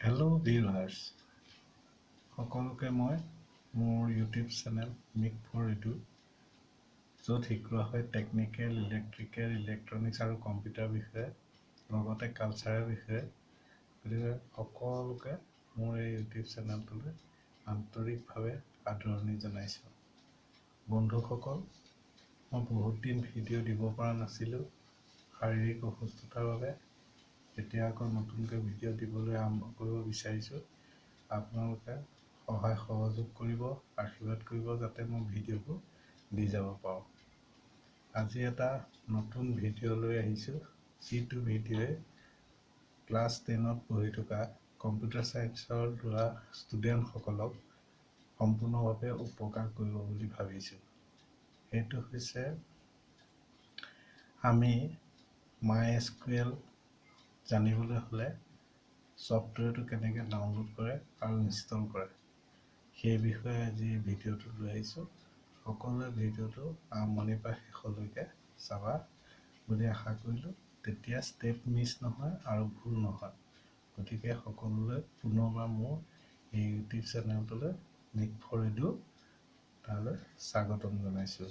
Hello viewers সকলোকে মই মোৰ ইউটিউব চেনেল মিক ফৰ ৰিডু য'ত শিকোৱা হয় টেকনিকেল ইলেক্ট্ৰিকেল ইলেক্ট্ৰনিক্স আৰু কম্পিউটাৰ বিষয়ে লগতে কালচাৰৰ বিষয়ে। গতিকে সকলোকে মোৰ এই ইউটিউব চেনেলটোলৈ আন্তৰিকভাৱে আদৰণি জনাইছোঁ। বন্ধুসকল মই বহুত দিন ভিডিঅ' দিব পৰা নাছিলোঁ। শাৰীৰিক অসুস্থতাৰ বাবে এতিয়া আকৌ নতুনকৈ ভিডিঅ' দিবলৈ আৰম্ভ কৰিব বিচাৰিছোঁ আপোনালোকে সহায় সহযোগ কৰিব আশীৰ্বাদ কৰিব যাতে মই ভিডিঅ'বোৰ দি যাব পাৰোঁ। আজি এটা নতুন ভিডিঅ' লৈ আহিছোঁ যিটো ভিডিঅ'ই ক্লাছ টেনত পঢ়ি থকা কম্পিউটাৰ ছায়েন্সৰ ল'ৰা ষ্টুডেণ্টসকলক সম্পূৰ্ণভাৱে উপকাৰ কৰিব বুলি ভাবিছোঁ। সেইটো হৈছে আমি মাই এছ কিউ এল জানিবলৈ হ'লে ছফ্টৱেৰটো কেনেকৈ ডাউনলোড কৰে আৰু ইনষ্টল কৰে। সেই বিষয়ে আজি ভিডিঅ'টো লৈ আহিছোঁ। সকলোৱে ভিডিঅ'টো আৰম্ভণিৰ পৰা শেষলৈকে চাবা বুলি আশা কৰিলোঁ। তেতিয়া ষ্টেপ মিছ নহয় আৰু ভুল নহয়। গতিকে সকলোলৈ পুনৰবাৰ মোৰ এই ইউটিউব চেনেলটোলৈ মিক ফৰ ৰেডিঅ' তালৈ স্বাগতম জনাইছোঁ।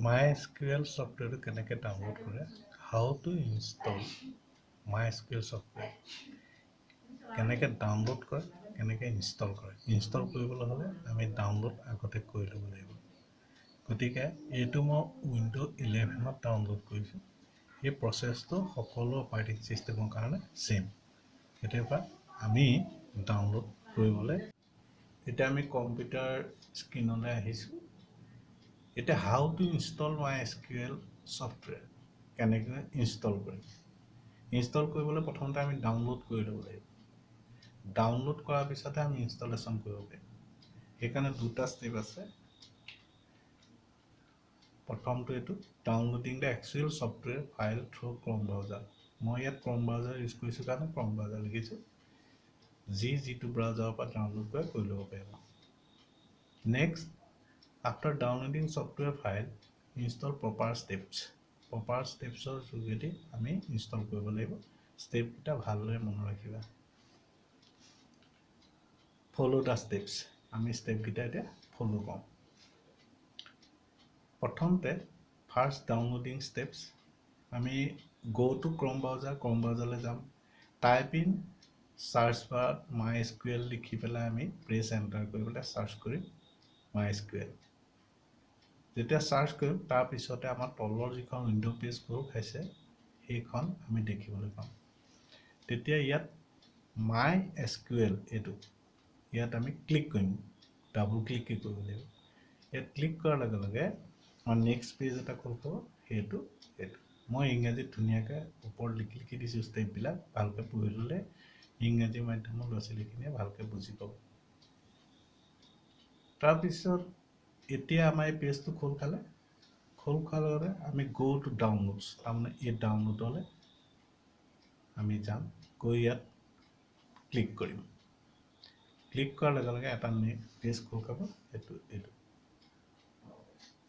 মাই এল ছফ্টৱেৰটো কেনেকৈ ডাউনলোড কৰে how to install my L software কেনেকৈ ডাউনলোড কৰে কেনেকৈ ইনষ্টল কৰে ইনষ্টল কৰিবলৈ হ'লে আমি ডাউনলোড আগতে কৰি ল'ব লাগিব গতিকে এইটো মই উইণ্ড' ইলেভেনত ডাউনলোড কৰিছোঁ এই প্ৰচেছটো সকলো অপাৰেটিং ছিষ্টেমৰ কাৰণে ছেইম কেতিয়াবা আমি ডাউনলোড কৰিবলৈ এতিয়া আমি কম্পিউটাৰ স্ক্ৰীণলৈ আহিছোঁ এতিয়া how to install my L software কেনেকৈ ইনষ্টল কৰিম। ইনষ্টল কৰিবলৈ প্ৰথমতে আমি ডাউনলোড কৰি ল'ব লাগিব। ডাউনলোড কৰাৰ পিছতহে আমি ইনষ্টলেশ্যন কৰিব পাৰিম। সেইকাৰণে দুটা ষ্টেপ আছে। প্ৰথমটো এইটো downloading the actual software file through Chrome browser মই ইয়াত ক্ৰম ব্ৰাউজাৰ ইউজ কৰিছোঁ কাৰণে ক্ৰম ব্ৰাউজাৰ লিখিছোঁ। যি যিটো ব্ৰাউজাৰৰ পৰা ডাউনলোড কৰে কৰি ল'ব পাৰিব। Next after downloading software file install proper steps proper ষ্টেপছৰ যোগেদি আমি ইনষ্টল কৰিব লাগিব। ষ্টেপকেইটা ভালদৰে মনত ৰাখিবা। ফ'ল' দ্য ষ্টেপছ আমি ষ্টেপকেইটা এতিয়া ফ'ল' কৰোঁ প্ৰথমতে ফাৰ্ষ্ট ডাউনলোডিং ষ্টেপছ আমি গ' টু ক্ৰম ব্ৰাউজাৰ ক্ৰম ব্ৰাউজাৰলৈ যাম। টাইপ ইন চাৰ্চ বাৰত মাই এছ কিউ এল লিখি পেলাই আমি প্ৰেছ এণ্টাৰ কৰি পেলাই চাৰ্চ কৰিম মাই এছ কিউ এল যেতিয়া চাৰ্চ কৰিম তাৰপিছতে আমাৰ তলৰ যিখন উইণ্ড' পেজ খোল খাইছে সেইখন আমি দেখিবলৈ পাম। তেতিয়া ইয়াত মাই এছ কিউ এল এইটো ইয়াত আমি ক্লিক কৰিম ডাবল ক্লিক কৰিব লাগিব। ইয়াত ক্লিক কৰাৰ লগে লগে আমাৰ নেক্সট পেজ এটা খোল খাব সেইটো এইটো মই ইংৰাজীত ধুনীয়াকৈ ওপৰত লিখি লিখি দিছোঁ ষ্টেপবিলাক ভালকৈ পঢ়ি ল'লে ইংৰাজী মাধ্যমৰ ল'ৰা ছোৱালীখিনিয়ে ভালকৈ বুজি পাব। তাৰপিছত এতিয়া আমাৰ এই পেজটো খোল খালে। খোল লগতে আমি গ' টু ডাউনলোডছ তাৰমানে এই ডাউনলোডলৈ আমি যাম। গৈ ইয়াত ক্লিক কৰিম। ক্লিক কৰাৰ লগে লগে এটা পেজ খোল খাব সেইটো এইটো।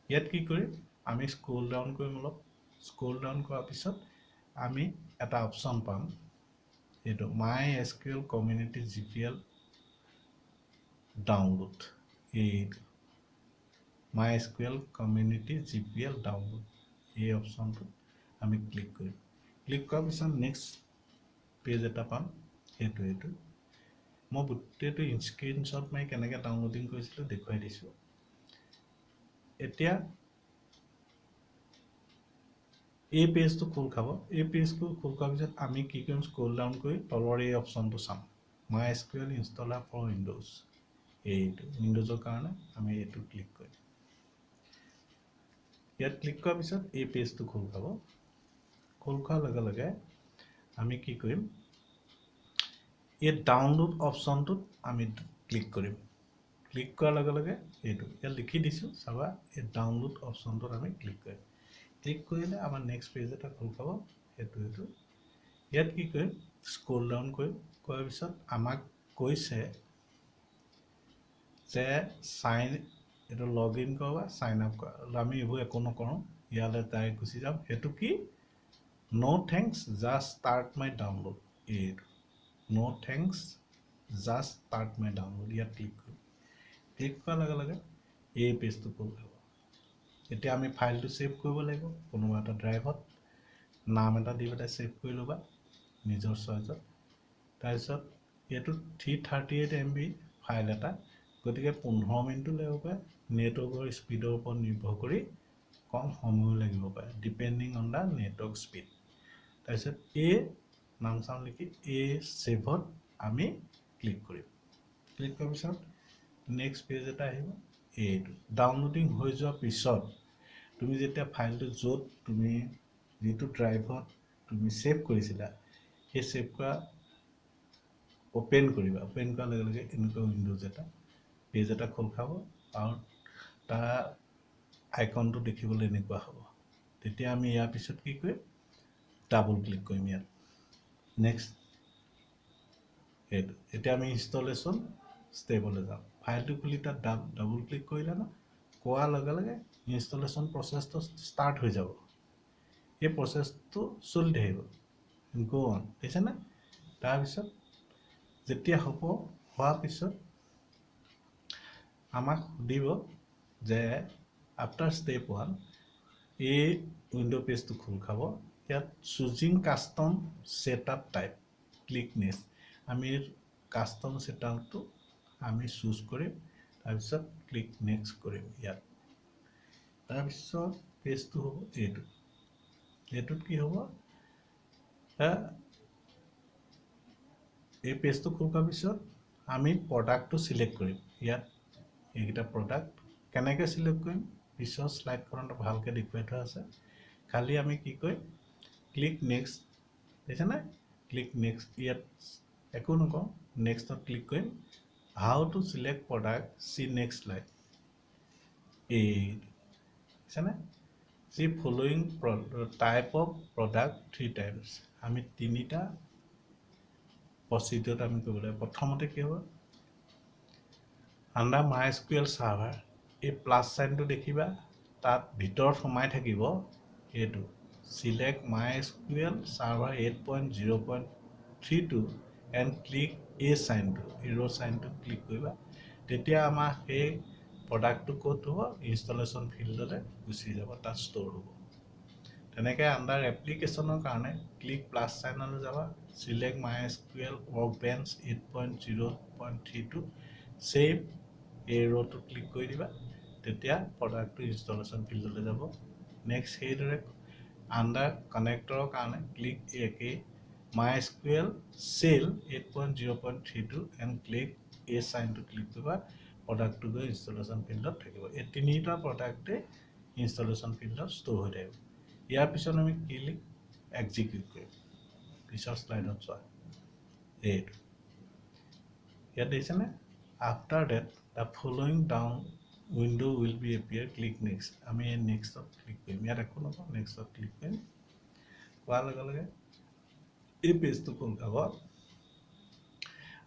ইয়াত কি কৰিম? আমি স্ক্ৰল ডাউন কৰিম অলপ। স্ক্ৰল ডাউন কৰাৰ পিছত আমি এটা অপশ্যন পাম। এইটো MySQL community G P L download এইটো MySQL community G P L download এই অপশ্যনটোত আমি ক্লিক কৰিম ক্লিক কৰাৰ পিছত নেক্সট পেজ এটা পাম সেইটো এইটো মই গোটেইটো স্ক্ৰীনশ্বট মাৰি কেনেকৈ ডাউনলোডিং কৰিছিলোঁ দেখুৱাই দিছোঁ। এতিয়া এই পেজটো খোল খাব। এই পেজটো খোল খোৱাৰ পিছত আমি কি কৰিম স্ক্ৰল ডাউন কৰি তলৰ এই অপশ্যনটো চাম। মাই S Q L installer for windows এইটো উইণ্ড'জৰ কাৰণে আমি এইটো ক্লিক কৰিম। ইয়াত ক্লিক কৰাৰ পিছত এই পেজটো খোল খাব। খোল খোৱাৰ লগে লগে আমি কি কৰিম? এই ডাউনলোড অপশ্যনটোত আমি ক্লিক কৰিম। ক্লিক কৰাৰ লগে লগে এইটো ইয়াত লিখি দিছোঁ চাবা এই ডাউনলোড অপশ্যনটোত আমি ক্লিক কৰিম। ক্লিক কৰিলে আমাৰ নেক্সট পেজ এটা খোল খাব সেইটো এইটো ইয়াত কি কৰিম? স্ক্ৰল ডাউন কৰিম। কৰাৰ পিছত আমাক কৈছে যে চাইন এইটো লগ ইন কৰা চাইন আপ কৰা। আমি এইবোৰ একো নকৰোঁ ইয়ালৈ ডাইৰেক্ট গুচি যাম। সেইটো কি? No' thanks just start my download এইটো no' thanks just start my download ইয়াত ক্লিক কৰিম। ক্লিক কৰাৰ লগে লগে এই পেজটো খোল খাব এতিয়া আমি ফাইলটো ছেভ কৰিব লাগিব কোনোবা এটা ড্ৰাইভত নাম এটা দি পেলাই ছেভ কৰি ল'বা নিজৰ চইজত তাৰপিছত এইটো three thirty eight M B file এটা গতিকে পোন্ধৰ মিনিটো লাগিব। পাৰে নেটৱৰ্কৰ স্পীডৰ ওপৰত নিৰ্ভৰ কৰি কম সময়ো লাগিব পাৰে depending on the network speed তাৰপিছত এই নাম চাম লিখি এই ছেভত আমি ক্লিক কৰিম। ক্লিক কৰাৰ পিছত নেক্সট পেজ এটা আহিব এইটো ডাউনলোডিং হৈ যোৱাৰ পিছত তুমি যেতিয়া ফাইলটো য'ত তুমি যিটো ড্ৰাইভত তুমি ছেভ কৰিছিলা সেই ছেভ কৰা অ'পেন কৰিবা। অ'পেন কৰাৰ লগে লগে এনেকুৱা উইণ্ড'জ এটা পেজ এটা খোল খাব আৰু তাৰ আইকনটো দেখিবলৈ এনেকুৱা হ'ব। তেতিয়া আমি ইয়াৰ পিছত কি কৰিম? ডাবল ক্লিক কৰিম ইয়াত। নেক্সট সেইটো এতিয়া আমি ইনষ্টলেশ্যন ষ্টেবলৈ যাম। ফাইলটো খুলি তাত ডাব ডাবল ক্লিক কৰিলে ন কোৱাৰ লগে লগে ইনষ্টলেশ্যন প্ৰচেছটো ষ্টাৰ্ট হৈ যাব। এই প্ৰচেছটো চলি থাকিব। গ' অন দেখিছেনে তাৰপিছত যেতিয়া হ'ব হোৱাৰ পিছত আমাক সুধিব যে আফটাৰ ষ্টেপ ওৱান এই উইণ্ড' পেজটো খোল খাব ইয়াত choosing custom setup type click next আমি কাষ্টম ছেটআপটো আমি চুজ কৰিম তাৰপিছত ক্লিক নেক্সট কৰিম ইয়াত। তাৰপিছত পেজটো হ'ব এইটো এইটোত কি হ'ব? এই পেজটো খোল খোৱাৰ পিছত আমি প্ৰডাক্টটো চিলেক্ট কৰিম। ইয়াত এইকেইটা প্ৰডাক্ট কেনেকৈ চিলেক্ট কৰিম পিছৰ শ্লাইডখনত ভালকৈ দেখুৱাই থোৱা আছে। খালি আমি কি কৰিম ক্লিক নেক্সট দেখিছেনে? ক্লিক নেক্সট ইয়াত একো নকওঁ। নেক্সটত ক্লিক কৰিম। How to select product see next light. এই দেখিছেনে? See following type of product three times. আমি তিনিটা প্ৰচিডিঅ'ত আমি কৰিব লাগিব। প্ৰথমতে কি হ'ব? আণ্ডাৰ মাই স্কুৱেল ছাৰ্ভাৰ এই প্লাছ চাইনটো দেখিবা তাত ভিতৰত সোমাই থাকিব এইটো। Select MySQL server 8.0.32 and click a sign to arrow sign to click কৰিবা। তেতিয়া আমাৰ সেই প্ৰডাক্টটো ক'ত হ'ব? ইনষ্টলেশ্যন ফিল্ডতে গুচি যাব তাত ষ্ট'ৰ হ'ব। তেনেকৈ আণ্ডাৰ এপ্লিকেশ্যনৰ কাৰণে ক্লিক প্লাছ চাইনলৈ যাবা। Select my S L workbench eight point zero' point three two save এই ৰ'টো ক্লিক কৰি দিবা। তেতিয়া প্ৰডাক্টটো ইনষ্টলেশ্যন ফিল্ডলৈ যাব। নেক্সট সেইদৰে আণ্ডাৰ কানেক্টৰৰ কাৰণে ক্লিক একে MySQL shell eight point zero' point three two and click এই চাইনটো ক্লিক কৰিবা প্ৰডাক্টটো গৈ ইনষ্টলেশ্যন ফিল্ডত থাকিব। এই তিনিটা প্ৰডাক্টে ইনষ্টলেশ্যন ফিল্ডত ষ্ট'ৰ হৈ থাকিব। ইয়াৰ পিছত আমি ক্লিক এক্সিকিউট কৰিম। পিছৰ শ্লাইডত চোৱা। এইটো। ইয়াত দেখিছেনে? After that the following down window' will be appear click next আমি নেক্সটত ক্লিক কৰিম ইয়াত একো নকওঁ নেক্সটত ক্লিক কৰিম কোৱাৰ লগে লগে এই পেজটো খোল খাব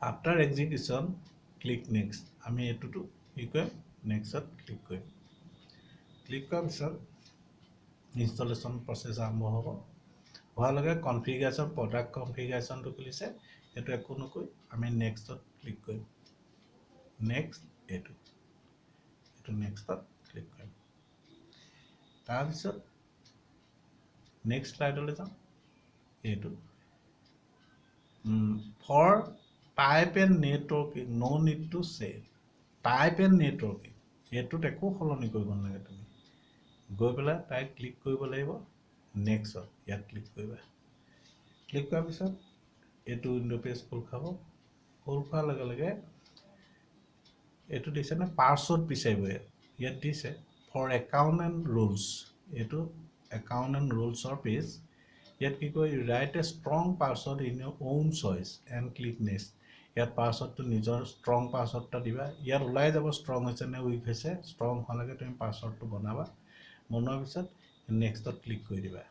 আফটাৰ এক্সিকিউশ্যন ক্লিক নেক্সট আমি এইটোতো কি কৰিম নেক্সটত ক্লিক কৰিম ক্লিক কৰাৰ পিছত ইনষ্টলেশ্যন প্ৰচেছ আৰম্ভ হ'ব হোৱাৰ লগে কনফিগাৰেশ্যন প্ৰডাক্ট কনফিগাৰেশ্যনটো খুলিছে সেইটো একো নকৈ আমি নেক্সটত ক্লিক কৰিম নেক্সট এইটো এইটো নেক্সটত ক্লিক কৰিম তাৰপিছত নেক্সট শ্লাইডলৈ যাম এইটো for type and networking no' need to save type and networking এইটোত একো সলনি কৰিব নালাগে তুমি। গৈ পেলাই তাই ক্লিক কৰিব লাগিব। নেক্সটত ইয়াত ক্লিক কৰিবা। ক্লিক কৰাৰ পিছত এইটো উইণ্ড' পেজ খোল খাব। খোল খোৱাৰ লগে লগে এইটো দিছেনে পাৰ্চত বিচাৰিব ইয়াত দিছে ফৰ একাউণ্ট এণ্ড ৰুলছ এইটো একাউণ্ট এণ্ড ৰুলছৰ পেজ ইয়াত কি কয় write a strong password in your own choice and click next ইয়াত পাছৱৰ্ডটো নিজৰ ষ্ট্ৰং পাছৱৰ্ড এটা দিবা। ইয়াত ওলাই যাব ষ্ট্ৰং হৈছে নে উইক হৈছে ষ্ট্ৰং হোৱালৈকে তুমি পাছৱৰ্ডটো বনাবা। বনোৱাৰ পিছত নেক্সটত ক্লিক কৰি দিবা।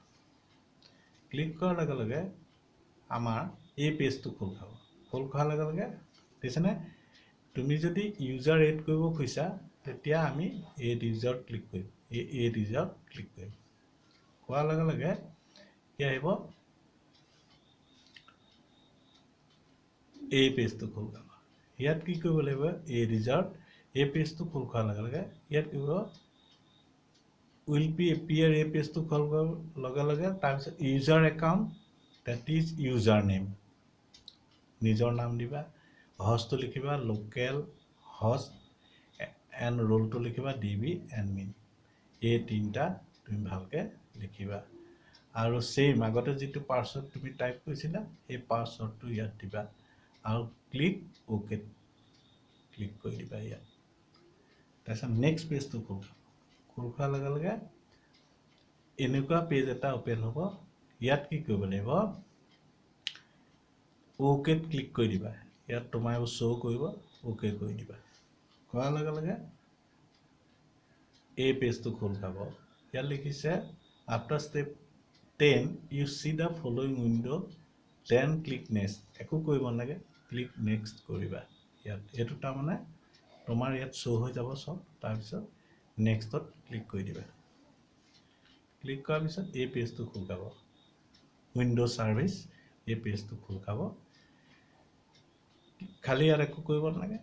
ক্লিক কৰাৰ লগে লগে আমাৰ এই পেজটো খোল খাব। খোল খোৱাৰ লগে লগে দেখিছেনে তুমি যদি ইউজাৰ এড কৰিব খুজিছা তেতিয়া আমি এড ইউজাৰ ক্লিক কৰিম। এই এড ইউজাৰ ক্লিক কৰিম। কোৱাৰ লগে লগে কি আহিব? এই পেজটো খোল খাব। ইয়াত কি কৰিব লাগিব? এই ৰিজাল্ট এই পেজটো খোল খোৱাৰ লগে লগে ইয়াত কি কৰিব? উইল বি এপিয়াৰ এই পেজটো খোল খোৱাৰ লগে লগে তাৰপিছত user account that is user name নিজৰ নাম দিবা। হজটো লিখিবা লোকেল হজ এণ্ড ৰোলটো লিখিবা ডি বি এণ্ড মিন এই তিনিটা তুমি ভালকৈ লিখিবা। আৰু ছেইম আগতে যিটো পাছৱৰ্ড তুমি টাইপ কৰিছিলা সেই পাছৱৰ্ডটো ইয়াত দিবা। আৰু ক্লিক অ'কে ক্লিক কৰি দিবা ইয়াত। তাৰপিছত নেক্সট পেজটো খোল খোল খোৱাৰ লগে লগে এনেকুৱা পেজ এটা অ'পেন হ'ব। ইয়াত কি কৰিব লাগিব? অ'কেত ক্লিক কৰি দিবা। ইয়াত তোমাৰ শ্ব' কৰিব অ'কে কৰি দিবা। কৰাৰ লগে লগে এই পেজটো খোল খাব ইয়াত লিখিছে after step ten you see the following window' then click next একো কৰিব নালাগে ক্লিক নেক্সট কৰিবা। ইয়াত এইটো তাৰমানে তোমাৰ ইয়াত শ্ব' হৈ যাব চব। তাৰপিছত নেক্সটত ক্লিক কৰি দিবা। ক্লিক কৰাৰ পিছত এই পেজটো খোল খাব উইণ্ড' ছাৰ্ভিচ এই পেজটো খোল খাব খালি ইয়াত একো কৰিব নালাগে।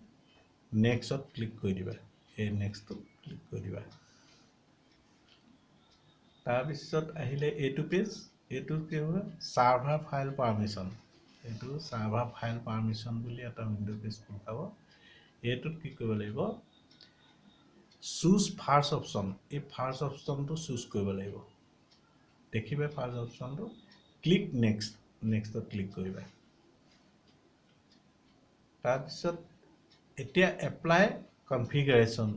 নেক্সটত ক্লিক কৰি দিবা। এই নেক্সটটো ক্লিক কৰি দিবা। তাৰপিছত আহিলে এইটো পেজ এইটো কি হ'ব? ছাৰ্ভাৰ ফাইল পাৰ্মিশ্যন এইটো ছাৰ্ভাৰ ফাইল পাৰ্মিশ্যন বুলি এটা উইণ্ড' পেজ খোল খাব এইটোত কি কৰিব লাগিব? চুজ ফাৰ্ষ্ট অপশ্যন এই ফাৰ্ষ্ট অপশ্যনটো চুজ কৰিব লাগিব। দেখিবা ফাৰ্ষ্ট অপশ্যনটো ক্লিক নেক্সট নেক্সটত ক্লিক কৰিবা। তাৰপিছত এতিয়া এপ্লাই কনফিগাৰেশ্যন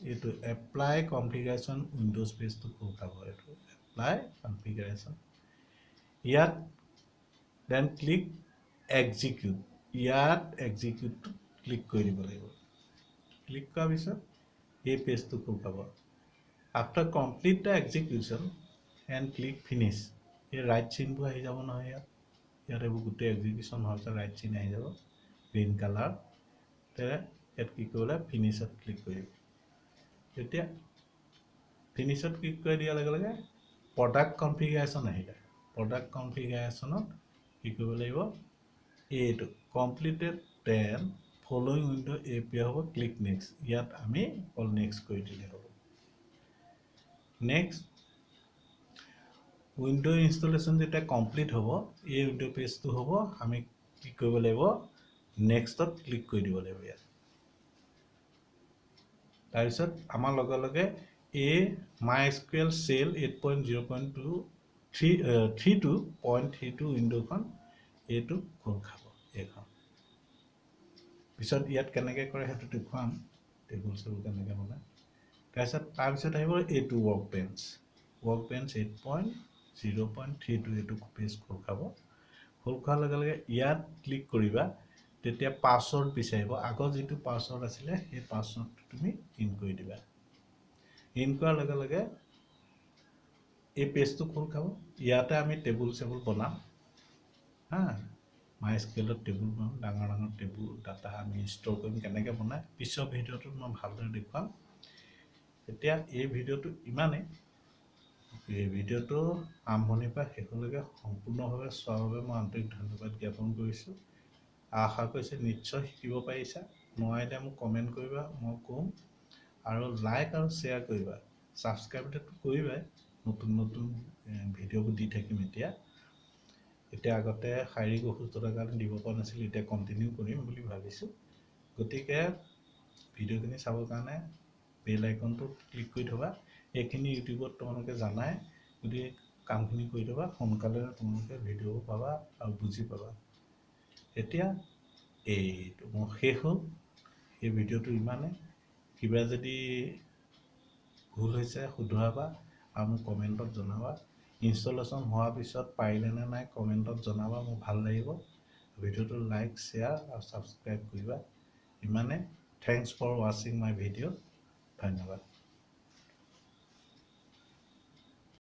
এইটো এপ্লাই কনফিগাৰেশ্যন উইণ্ড'জ পেজটো খাব এইটো এপ্লাই কনফিগাৰেশ্যন ইয়াত দেন ক্লিক এক্সিকিউট ইয়াত এক্সিকিউটটো ক্লিক কৰি দিব লাগিব। ক্লিক কৰাৰ পিছত এই পেজটো খাব after complete the execution and click finish এই ৰাইট চিনবোৰ আহি যাব নহয় ইয়াত। ইয়াত এইবোৰ গোটেই এক্সিকিউশ্যন হোৱাৰ পিছত ৰাইট চিন আহি যাব। গ্ৰীণ কালাৰ ইয়াত কি কৰিব লাগে ফিনিছত ক্লিক কৰিব তেতিয়া ফিনিছত ক্লিক কৰি দিয়াৰ লগে লগে প্ৰডাক্ট কনফিগাৰেশ্যন আহিলে। প্ৰডাক্ট কনফিগাৰেশ্যনত কি কৰিব লাগিব এইটো completed then following window' appear হ'ব ক্লিক নেক্সট ইয়াত আমি অল নেক্সট কৰি দিলে হ'ব। নেক্সট উইণ্ড' ইনষ্টলেশ্যন যেতিয়া কমপ্লিট হ'ব এই উইণ্ড' পেজটো হ'ব আমি কি কৰিব লাগিব নেক্সটত ক্লিক কৰি দিব লাগিব ইয়াত। তাৰপিছত আমাৰ লগে লগে এই MySQL shell eight point zero' point two three three two point three two উইণ্ড'খন এইটো খোল খাব এইখন পিছত ইয়াত কেনেকৈ কৰে সেইটো দেখুৱাম টেবুল চেবুল কেনেকৈ বনায় তাৰপিছত তাৰপিছত আহিব এইটো workbench workbench eight point zero' point three two এইটো পেজ খোল খাব। খোল খোৱাৰ লগে লগে ইয়াত ক্লিক কৰিবা তেতিয়া পাছৱৰ্ড বিচাৰিব। আগৰ যিটো পাছৱৰ্ড আছিলে সেই পাছৱৰ্ডটো তুমি ইন কৰি দিবা। ইন কৰাৰ লগে লগে এই পেজটো খোল খাব ইয়াতে আমি টেবুল চেবুল বনাম। হা মাই স্কেলত টেবুল বনাম ডাঙৰ ডাঙৰ টেবুল ডাটা আমি ষ্ট'ৰ কৰিম কেনেকৈ বনাই। পিছৰ ভিডিঅ'টোত মই ভালদৰে দেখুৱাম। এতিয়া এই ভিডিঅ'টো ইমানেই। এই ভিডিঅ'টো আৰম্ভণিৰ পৰা শেষলৈকে সম্পূৰ্ণভাৱে চোৱাৰ বাবে মই আন্তৰিক ধন্যবাদ জ্ঞাপন কৰিছোঁ। আশা কৰিছোঁ নিশ্চয় শিকিব পাৰিছা। নোৱাৰিলে মোক কমেণ্ট কৰিবা মই ক'ম। আৰু লাইক আৰু শ্বেয়াৰ কৰিবা। ছাবস্ক্ৰাইবটো কৰিবাই নতুন নতুন ভিডিঅ'বোৰ দি থাকিম এতিয়া। এতিয়া আগতে শাৰীৰিক অসুস্থতাৰ কাৰণে দিব পৰা নাছিলোঁ এতিয়া কণ্টিনিউ কৰিম বুলি ভাবিছোঁ। গতিকে ভিডিঅ'খিনি চাবৰ কাৰণে বেল আইকনটো ক্লিক কৰি থ'বা। এইখিনি ইউটিউবত তোমালোকে জানাই। গতিকে কামখিনি কৰি থ'বা। সোনকালে তোমালোকে ভিডিঅ'বোৰ পাবা আৰু বুজি পাবা। এতিয়া এইটো মোৰ শেষ হ'ল। এই ভিডিঅ'টো ইমানে কিবা যদি ভুল হৈছে শুধৰাবা আৰু মোক কমেণ্টত জনাবা। ইনষ্টলেশ্যন হোৱাৰ পিছত পাৰিলেনে নাই কমেণ্টত জনাবা মোৰ ভাল লাগিব। ভিডিঅ'টো লাইক শ্বেয়াৰ আৰু ছাবস্ক্ৰাইব কৰিবা। ইমানে থেংকছ ফৰ ৱাচিং মাই ভিডিঅ' ধন্যবাদ।